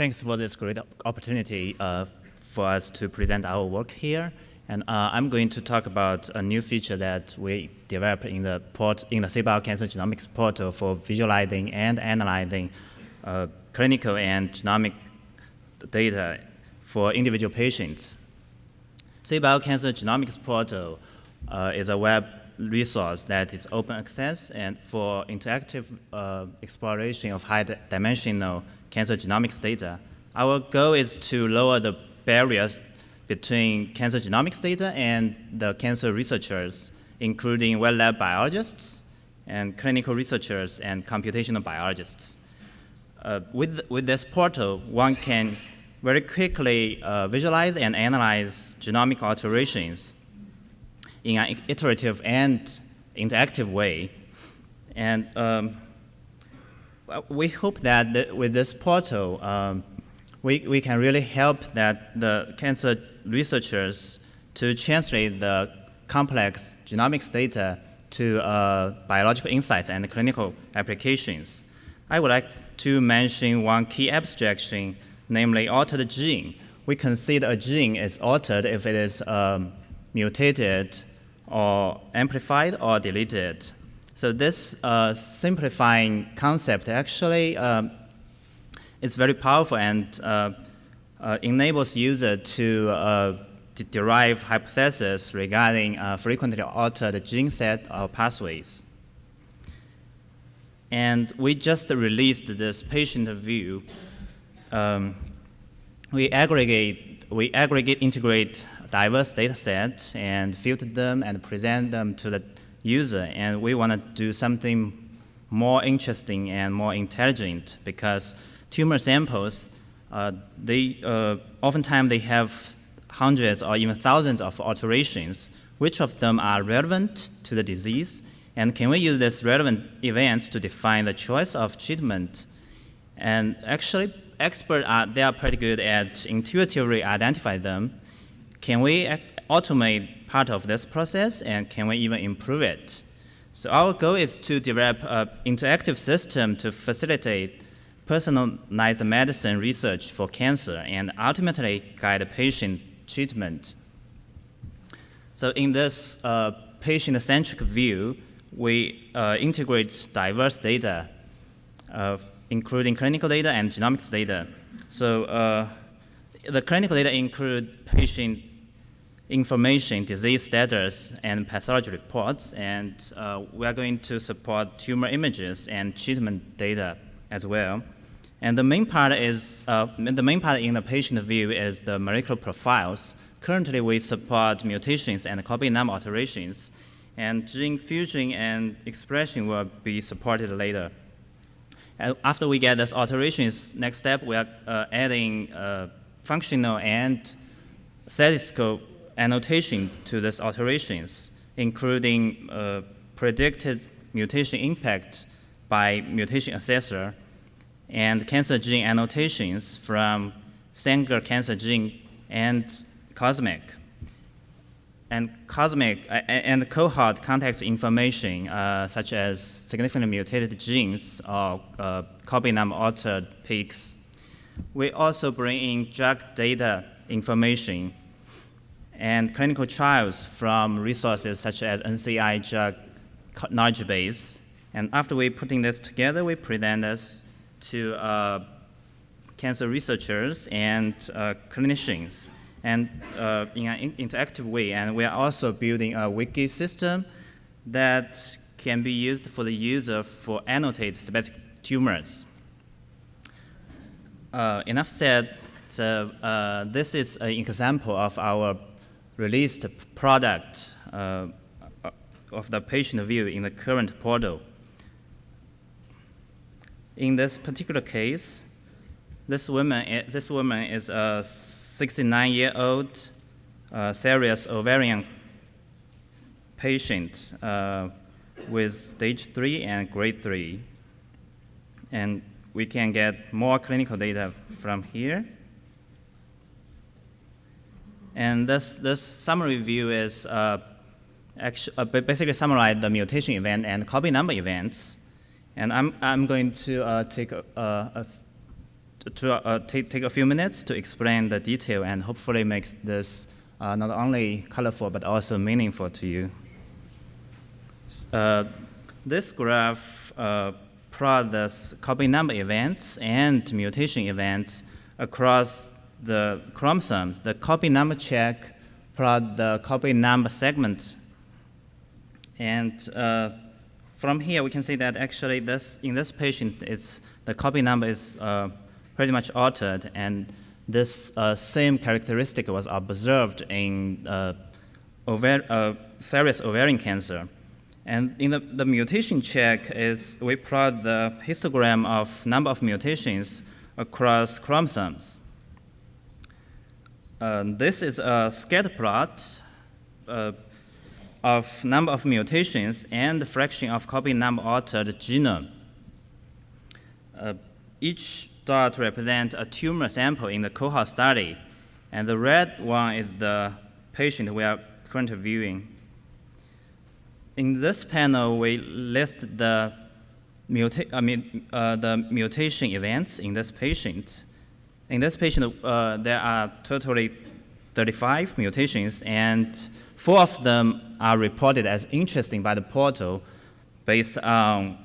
Thanks for this great opportunity uh, for us to present our work here. And uh, I'm going to talk about a new feature that we developed in the port in the CBio Cancer Genomics portal for visualizing and analyzing uh, clinical and genomic data for individual patients. CBio Cancer Genomics portal uh, is a web resource that is open access and for interactive uh, exploration of high-dimensional cancer genomics data. Our goal is to lower the barriers between cancer genomics data and the cancer researchers, including wet lab biologists and clinical researchers and computational biologists. Uh, with, with this portal, one can very quickly uh, visualize and analyze genomic alterations in an iterative and interactive way. And um, we hope that th with this portal, um, we, we can really help that the cancer researchers to translate the complex genomics data to uh, biological insights and clinical applications. I would like to mention one key abstraction, namely altered gene. We consider a gene is altered if it is um, mutated or amplified or deleted. So this uh, simplifying concept actually um, is very powerful and uh, uh, enables user to, uh, derive hypotheses regarding uh, frequently altered gene set or pathways. And we just released this patient view. Um, we aggregate, we aggregate, integrate diverse data sets and filter them and present them to the user. And we want to do something more interesting and more intelligent because tumor samples uh, they uh, oftentimes they have hundreds or even thousands of alterations. Which of them are relevant to the disease? And can we use these relevant events to define the choice of treatment? And actually, experts are they are pretty good at intuitively identify them. Can we automate part of this process, and can we even improve it? So our goal is to develop an interactive system to facilitate personalized medicine research for cancer and ultimately guide patient treatment. So in this uh, patient-centric view, we uh, integrate diverse data, uh, including clinical data and genomics data. So uh, the clinical data include patient information, disease status, and pathology reports, and uh, we are going to support tumor images and treatment data as well. And the main part is, uh, the main part in the patient view is the molecular profiles. Currently, we support mutations and copy number alterations, and gene fusion and expression will be supported later. And after we get these alterations, next step, we are uh, adding uh, functional and statistical annotation to these alterations, including uh, predicted mutation impact by mutation assessor, and cancer gene annotations from Sanger cancer gene and COSMIC. And COSMIC uh, and cohort context information, uh, such as significantly mutated genes or uh, copy number altered peaks. We also bring in drug data information and clinical trials from resources such as NCI drug knowledge base. And after we putting this together, we present this to uh, cancer researchers and uh, clinicians and uh, in an interactive way. And we are also building a wiki system that can be used for the user for annotate specific tumors. Uh, enough said, so uh, this is an example of our released product uh, of the patient view in the current portal. In this particular case, this woman, this woman is a 69-year-old uh, serous ovarian patient uh, with stage 3 and grade 3. And we can get more clinical data from here. And this, this summary view is uh, actually, uh, basically summarize the mutation event and copy number events and I'm, I'm going to uh, take a, a, to uh, take, take a few minutes to explain the detail and hopefully make this uh, not only colorful but also meaningful to you. Uh, this graph plots copy number events and mutation events across the chromosomes. The copy number check plot the copy number segments. And uh, from here, we can see that actually this, in this patient, it's, the copy number is uh, pretty much altered, and this uh, same characteristic was observed in uh, ovar uh, serous ovarian cancer. And in the, the mutation check is we plot the histogram of number of mutations across chromosomes. Uh, this is a scatter plot uh, of number of mutations and fraction of copy number altered genome. Uh, each dot represents a tumor sample in the cohort study, and the red one is the patient we are currently viewing. In this panel, we list the, muta I mean, uh, the mutation events in this patient. In this patient, uh, there are totally 35 mutations, and four of them are reported as interesting by the portal based on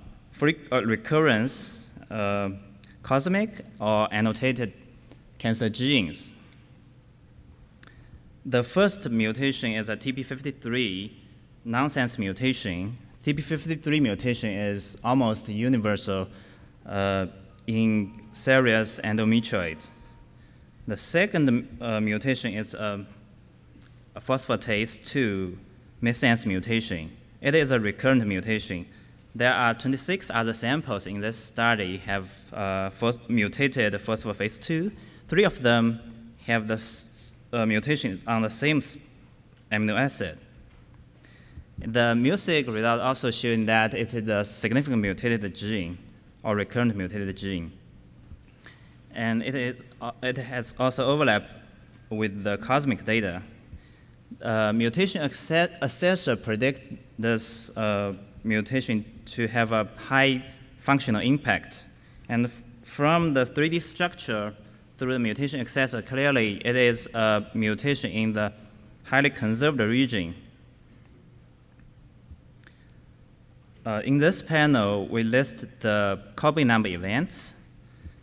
uh, recurrence, uh, cosmic, or annotated cancer genes. The first mutation is a TP53 nonsense mutation. TP53 mutation is almost universal uh, in serous endometrioid. The second uh, mutation is a, a phosphatase 2 missense mutation. It is a recurrent mutation. There are 26 other samples in this study have uh, mutated phosphatase 2. Three of them have the uh, mutation on the same amino acid. The MuSiC result also showing that it is a significant mutated gene or recurrent mutated gene and it, is, uh, it has also overlap with the cosmic data. Uh, mutation assessor predict this uh, mutation to have a high functional impact. And from the 3D structure through the mutation assessor, clearly it is a mutation in the highly conserved region. Uh, in this panel, we list the copy number events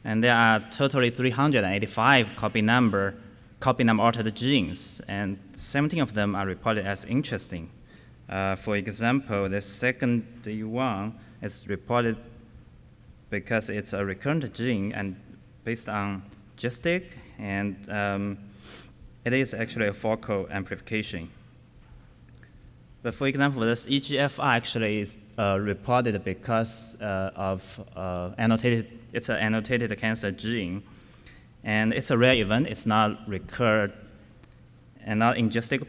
and there are totally 385 copy number, copy number altered genes, and 17 of them are reported as interesting. Uh, for example, the second one is reported because it's a recurrent gene and based on GISTIC, and um, it is actually a focal amplification. But for example, this EGFR actually is uh, reported because uh, of uh, annotated, it's an annotated cancer gene. And it's a rare event, it's not recurred and not in GISTIC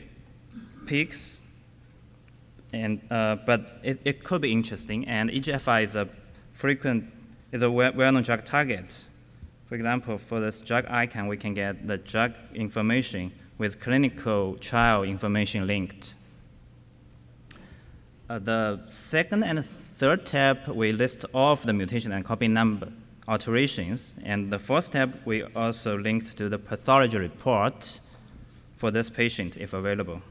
peaks. And, uh, but it, it could be interesting, and EGFR is a frequent, is a well-known drug target. For example, for this drug ICANN, we can get the drug information with clinical trial information linked. Uh, the second and third tab, we list all of the mutation and copy number alterations. And the fourth tab, we also linked to the pathology report for this patient if available.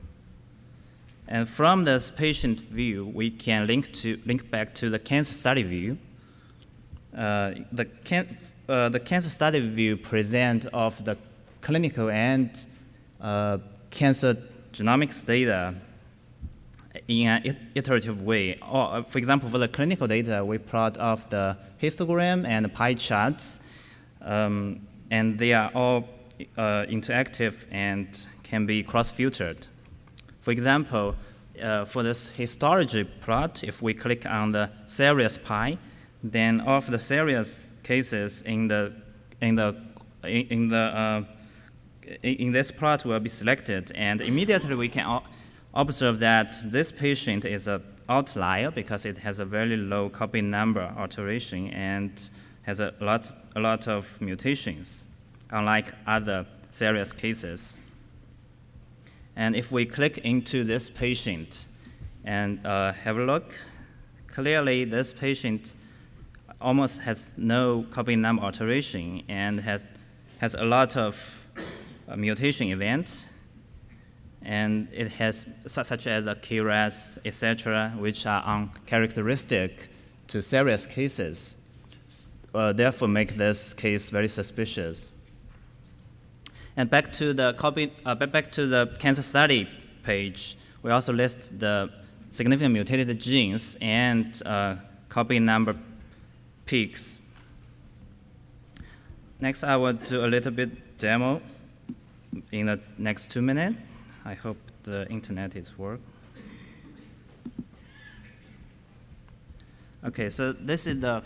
And from this patient view, we can link, to, link back to the cancer study view. Uh, the, can, uh, the cancer study view present of the clinical and uh, cancer genomics data in an iterative way. Or, uh, for example, for the clinical data, we plot of the histogram and pie charts, um, and they are all uh, interactive and can be cross-filtered. For example, uh, for this histology plot, if we click on the serous pie, then all of the serous cases in the in the in the uh, in this plot will be selected, and immediately we can observe that this patient is an outlier because it has a very low copy number alteration and has a lot, a lot of mutations, unlike other serous cases. And if we click into this patient and uh, have a look, clearly this patient almost has no copy number alteration and has, has a lot of uh, mutation events. And it has such as a KRAS, etc., which are uncharacteristic to serous cases. Uh, therefore, make this case very suspicious. And back to the copy, uh, back to the cancer study page, we also list the significant mutated genes and uh, copy number peaks. Next, I will do a little bit demo in the next two minutes. I hope the internet is work. Okay, so this is the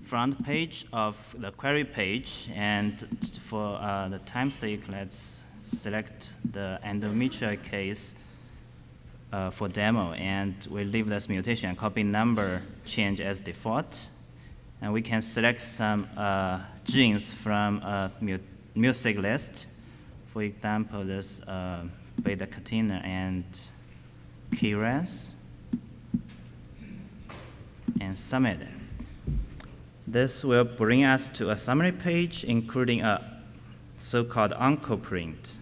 front page of the query page, and for uh, the time sake, let's select the endometrial case uh, for demo, and we leave this mutation copy number change as default. And we can select some uh, genes from a MuSiC list. For example, this uh, beta catenin and KRAS and submit it. This will bring us to a summary page, including a so-called oncoprint.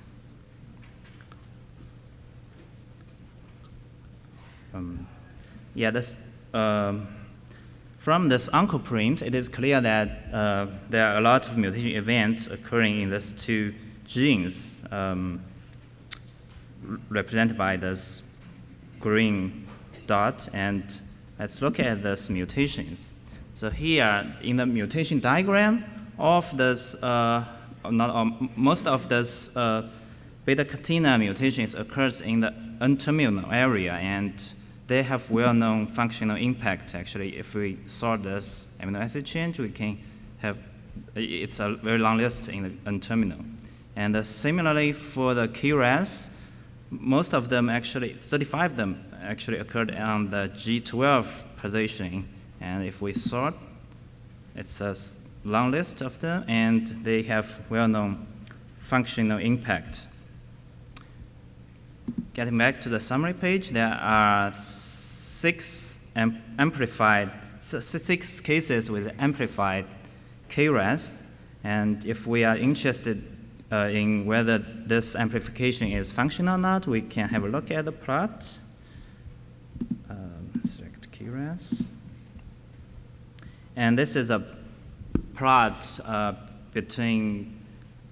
Um, yeah, this, um, from this oncoprint, it is clear that uh, there are a lot of mutation events occurring in these two genes um, represented by this green dot. And let's look at these mutations. So here in the mutation diagram of this, uh, not, um, most of this uh, beta catenin mutations occurs in the N-terminal area and they have well-known functional impact actually. If we sort this amino acid change, we can have, it's a very long list in the N-terminal. And uh, similarly for the KRAS, most of them actually, 35 of them actually occurred on the G12 position and if we sort, it's a long list of them, and they have well-known functional impact. Getting back to the summary page, there are six amplified, six cases with amplified KRAS, and if we are interested uh, in whether this amplification is functional or not, we can have a look at the plot. Um, select KRAS. And this is a plot uh, between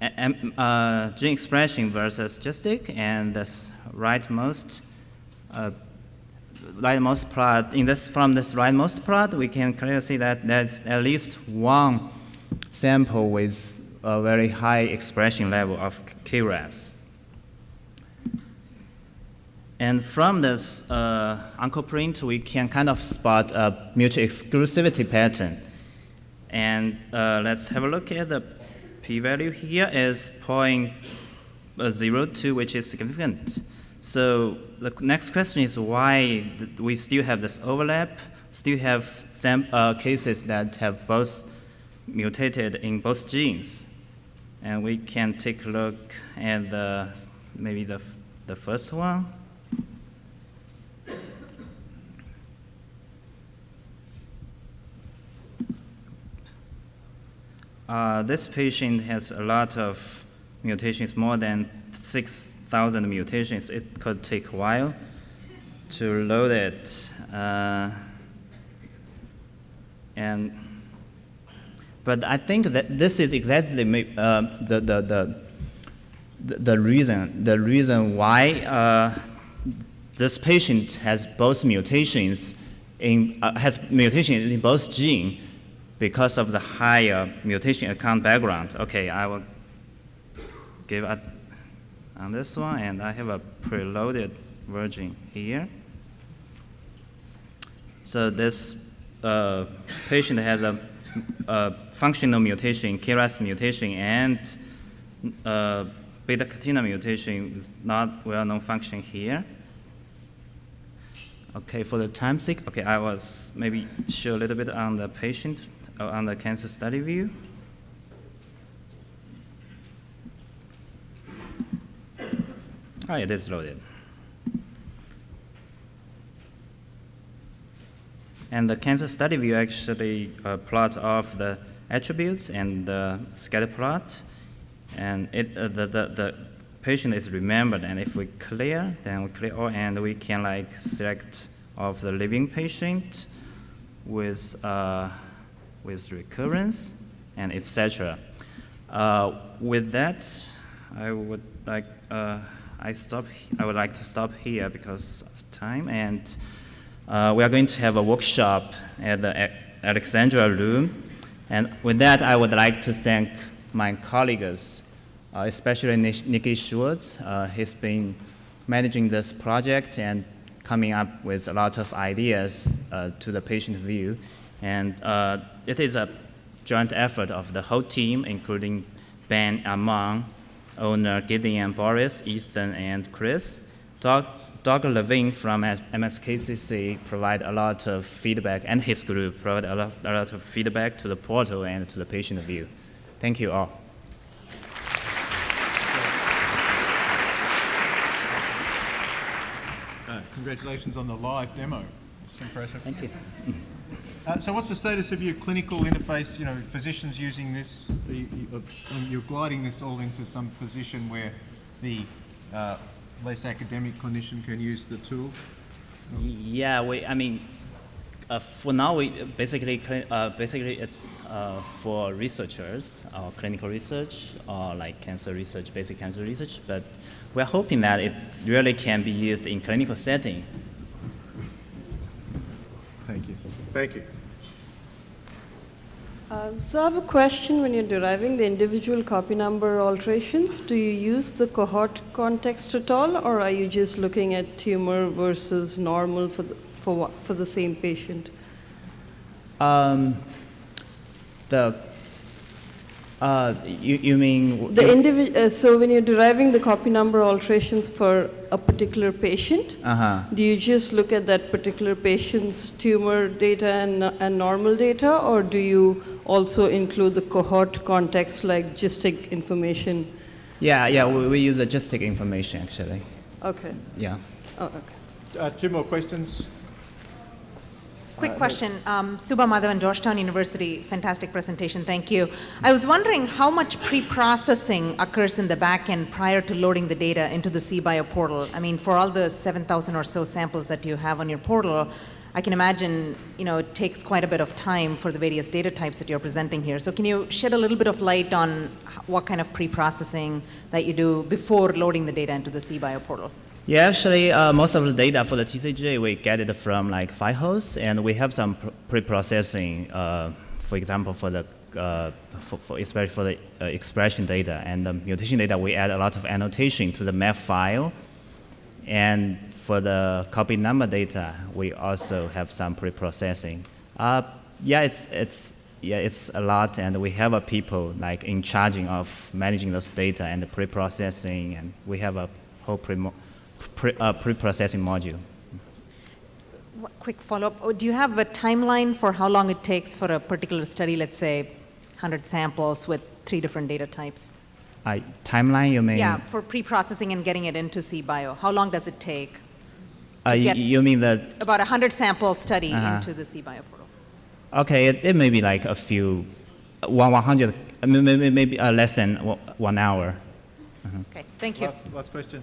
uh, gene expression versus GISTIC, and this rightmost uh, rightmost plot. In this, from this rightmost plot, we can clearly see that there's at least one sample with a very high expression level of KRAS. And from this uh, oncoprint, we can kind of spot a mutual exclusivity pattern. And uh, let's have a look at the p-value here is 0.02, which is significant. So the next question is why we still have this overlap, still have some uh, cases that have both mutated in both genes. And we can take a look at the, maybe the, the first one. Uh, this patient has a lot of mutations, more than 6,000 mutations. It could take a while to load it. Uh, and, but I think that this is exactly uh, the, the, the, the, reason, the reason why uh, this patient has both mutations in, uh, has mutations in both genes because of the higher mutation account background. Okay, I will give up on this one, and I have a preloaded version here. So this uh, patient has a, a, functional mutation, KRAS mutation, and uh, beta catenin mutation is not well-known function here. Okay, for the time sake, okay, I was maybe show a little bit on the patient uh, on the cancer study view. Oh, it is loaded. And the cancer study view actually uh, plot off the attributes and the scatter plot. And it, uh, the, the, the patient is remembered. And if we clear, then we clear all, and we can like select of the living patient with, uh, with recurrence and etc. Uh, with that, I would like uh, I stop. I would like to stop here because of time, and uh, we are going to have a workshop at the Alexandra Room. And with that, I would like to thank my colleagues, uh, especially Niki Schultz. Uh, he's been managing this project and coming up with a lot of ideas uh, to the patient view. And uh, it is a joint effort of the whole team, including Ben Amon, owner Gideon Boris, Ethan, and Chris. Doug, Doug Levine from MSKCC provide a lot of feedback, and his group provide a lot, a lot of feedback to the portal and to the patient view. Thank you all. Uh, congratulations on the live demo. It's impressive. Thank you. Uh, so what's the status of your clinical interface, you know, physicians using this? You, you're gliding this all into some position where the uh, less academic clinician can use the tool? Yeah, we, I mean, uh, for now, we basically, uh, basically it's uh, for researchers, or clinical research, or like cancer research, basic cancer research, but we're hoping that it really can be used in clinical setting. Thank you. Thank you. Um, so I have a question when you're deriving the individual copy number alterations. Do you use the cohort context at all, or are you just looking at tumor versus normal for the, for, for the same patient? Um, the uh, you, you mean the individual? Uh, so when you're deriving the copy number alterations for a particular patient, uh-huh. do you just look at that particular patient's tumor data and, and normal data, or do you also include the cohort context like GISTIC information? Yeah, yeah, we, we use the GISTIC information actually. Okay. Yeah. Oh, okay. Uh, two more questions. Quick question. Um, Subha Madhavan, Georgetown University, fantastic presentation, thank you. I was wondering how much pre-processing occurs in the back end prior to loading the data into the CBio portal. I mean, for all the 7,000 or so samples that you have on your portal, I can imagine, you know, it takes quite a bit of time for the various data types that you're presenting here. So can you shed a little bit of light on what kind of pre-processing that you do before loading the data into the CBio portal? Yeah, actually, uh, most of the data for the TCGA, we get it from like Firehose, and we have some pre-processing, uh, for example, for the, uh, for, for, especially for the uh, expression data and the mutation data, we add a lot of annotation to the MAF file. And for the copy number data, we also have some pre-processing. Uh, yeah, it's, it's, yeah, it's a lot, and we have a people like in charging of managing those data and the pre-processing, and we have a whole pre pre, uh, pre-processing module. Quick follow-up. Oh, do you have a timeline for how long it takes for a particular study, let's say 100 samples with three different data types? Uh, timeline, you mean? Yeah, for pre-processing and getting it into CBio. How long does it take? Uh, you mean the... About a 100 sample study uh -huh. into the CBio portal. Okay, it, it, may be like a few, one, 100, maybe, maybe uh, less than one hour. -huh. Okay, thank you. Last, last question.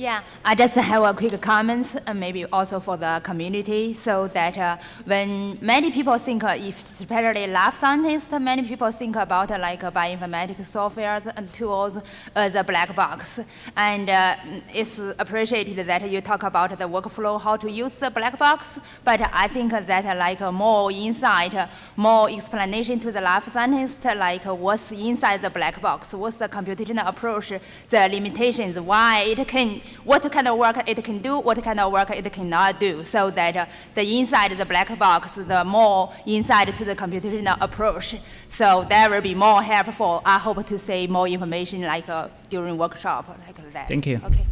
Yeah, I just have a quick comment, uh, maybe also for the community, so that uh, when many people think, uh, if especially lab scientists, many people think about uh, like uh, bioinformatics softwares and tools as a black box. And uh, it's appreciated that you talk about the workflow, how to use the black box, but I think that like more insight, more explanation to the lab scientist, like what's inside the black box, what's the computational approach, the limitations, why it can what kind of work it can do, what kind of work it cannot do, so that uh, the inside the black box, the more inside to the computational approach. So that will be more helpful. I hope to see more information like uh, during workshop like that. Thank you. Okay.